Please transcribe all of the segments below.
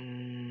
음,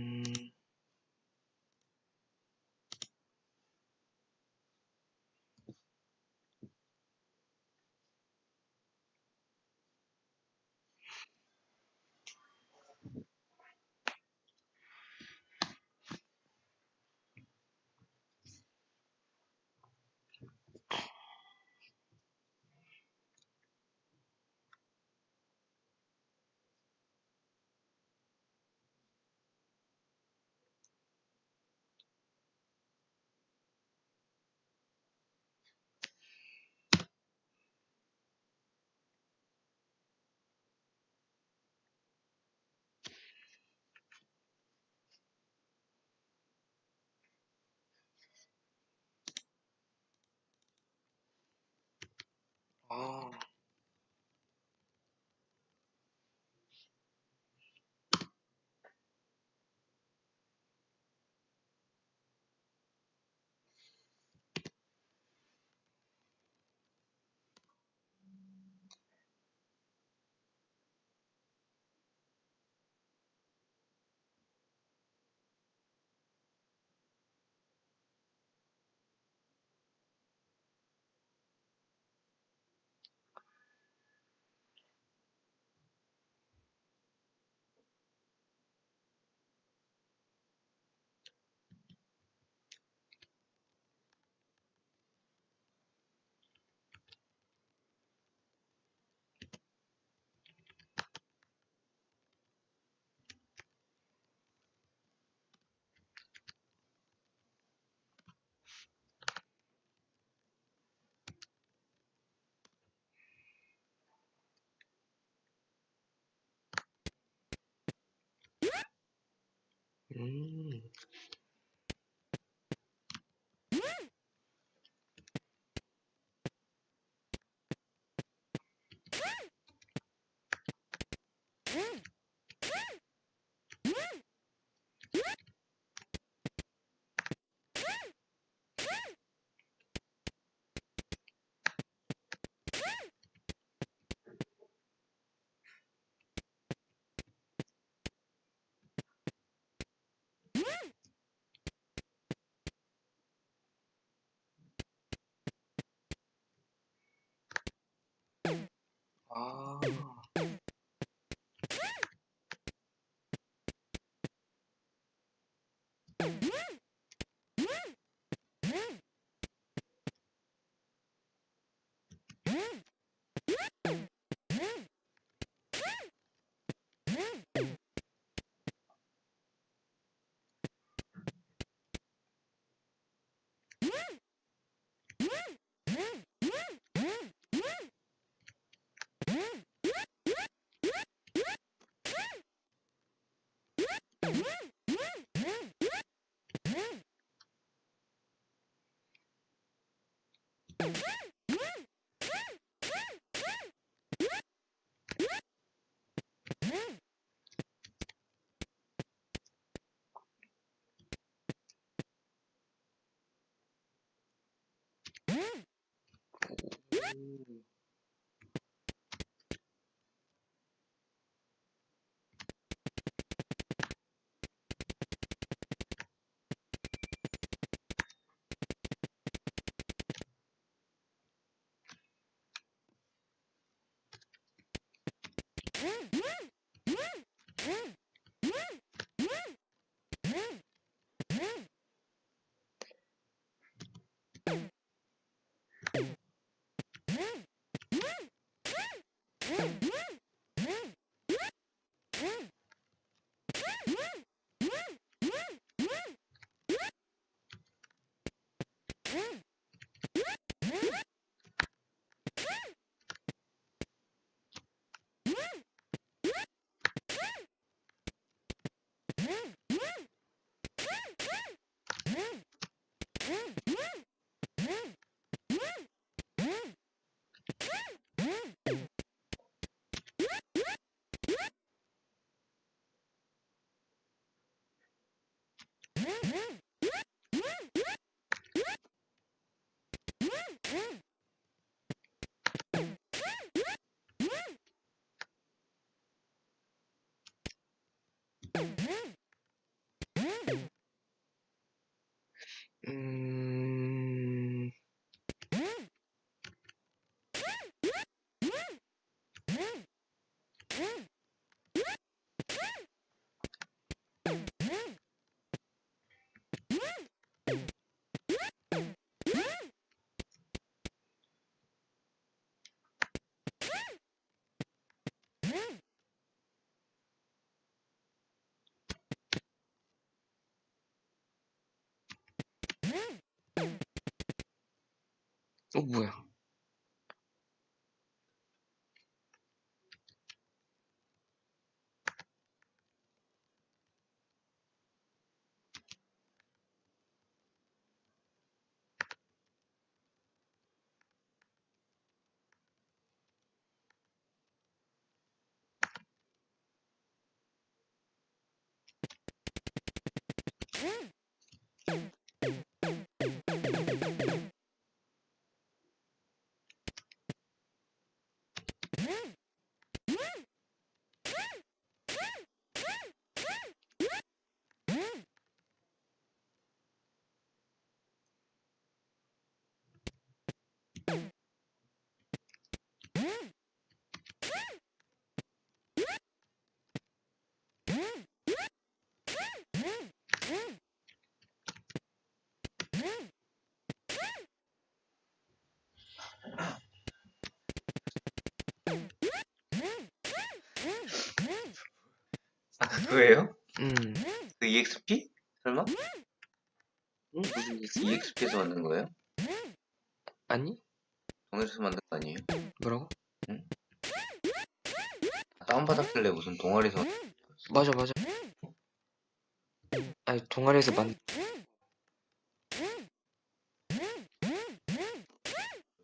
음, 아, 어, 뭐야. 이지? EXP에서 만든 거예요? 아니? 동해에서 만든 거 아니에요? 뭐라고? 아, 다운받았길래 무슨 동아리에서 맞아, 맞아. 아니, 동아리에서 만,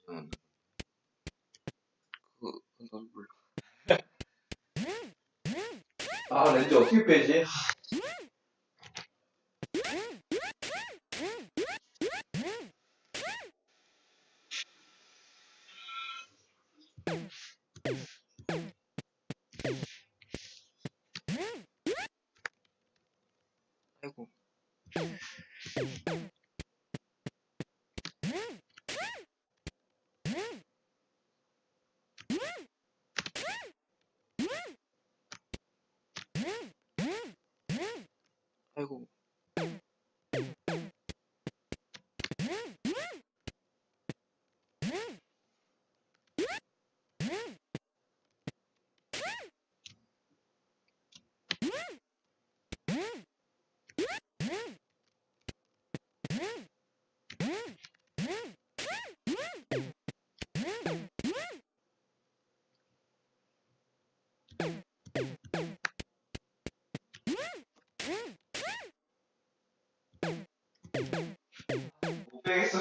만든 그, 넌 몰라. 아, 렌즈 어떻게 빼지? 아이고.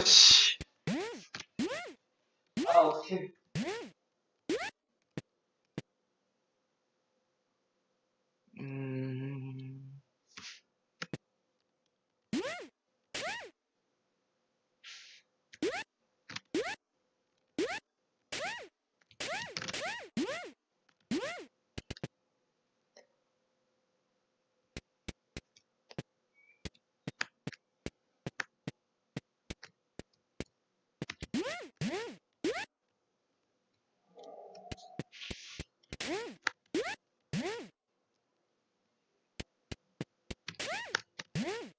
못 Mm-hmm.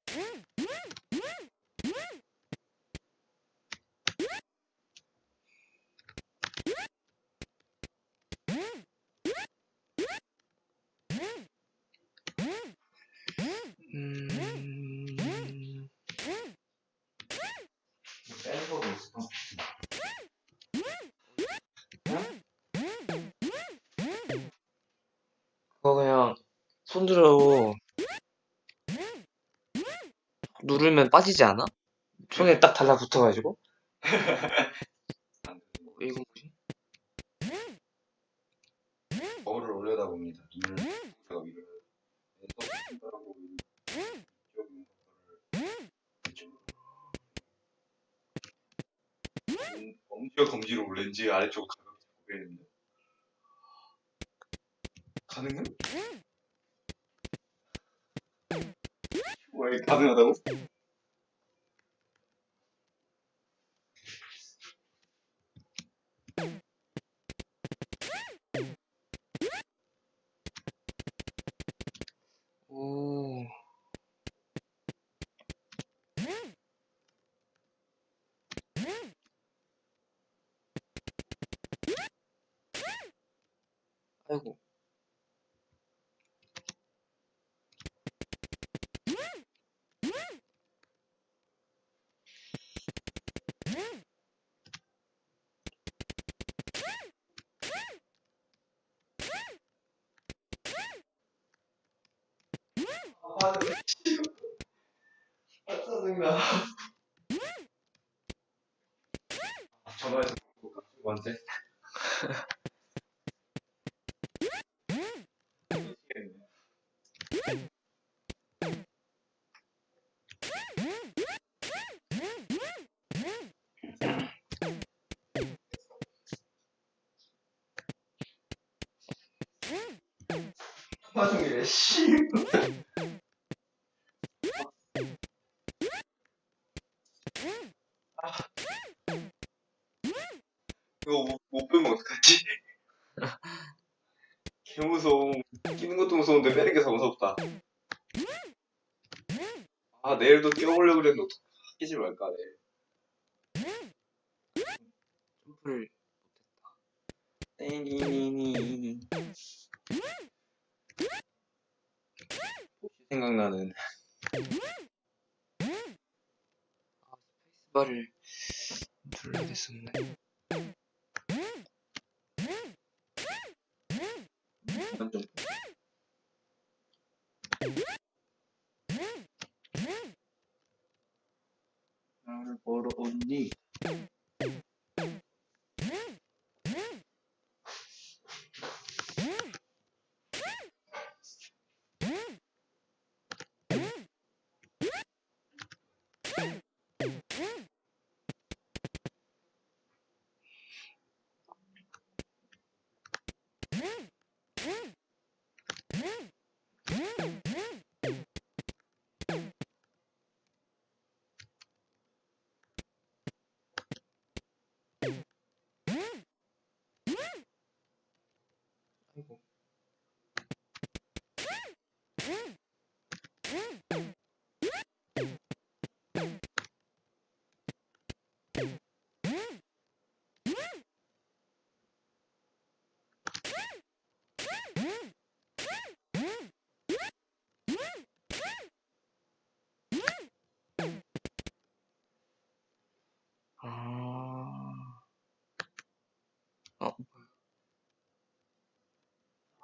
누르면 빠지지 않아? 손에 딱 달라붙어가지고? 이거 뭐지? 거울을 올려다 봅니다. 눈을 제가 음, 엄지와 검지로 렌즈 아래쪽을 가볍게 보게 됩니다. 가능해? 왜 가능하다고? Mm-hmm. 씨. 이거 못, 못 빼면 어떡하지? 개 무서워. 끼는 것도 무서운데 빼는 게 더 무섭다. 아, 내일도 뛰어보려고 그랬는데 어떡 끼지 말까, 내일. 점프를 못했다. 혹시 생각나는. 스페이스바를 눌러야 됐었네. 완전. 나를 보러 온니? 아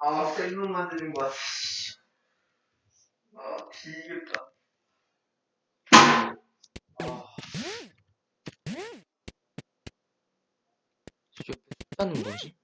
아, 셀룸 만드는 거야. 씨. 아, 뒤겠다. 아, 저 숫자는 뭐지?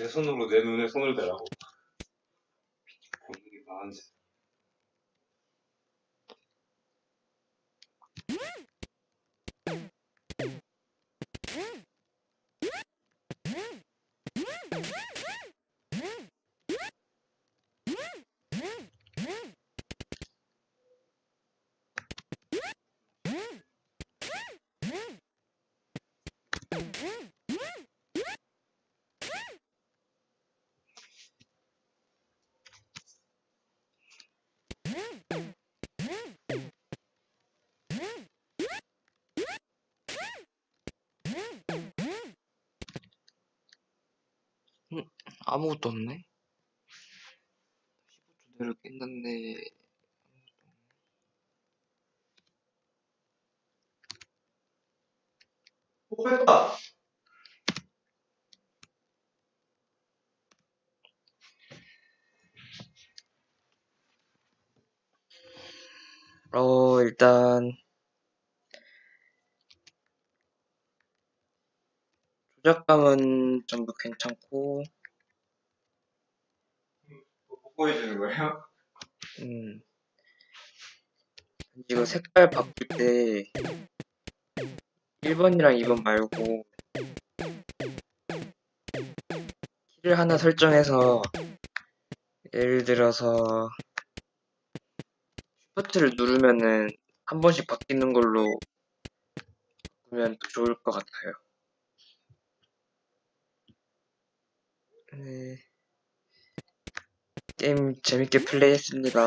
내 손으로 내 눈에 손을 대라고. 보는 게 나은지. 아무것도 없네? 15초 내로 깼는데 오 뺐다! 어 일단 조작감은 전부 괜찮고 뭐 뽀뽀해주는 거예요? 음, 이거 색깔 바꿀 때, 1번이랑 2번 말고, 키를 하나 설정해서, 예를 들어서, 슈퍼트를 누르면은, 한 번씩 바뀌는 걸로, 바꾸면 더 좋을 것 같아요. 네. 게임 재밌게 플레이했습니다.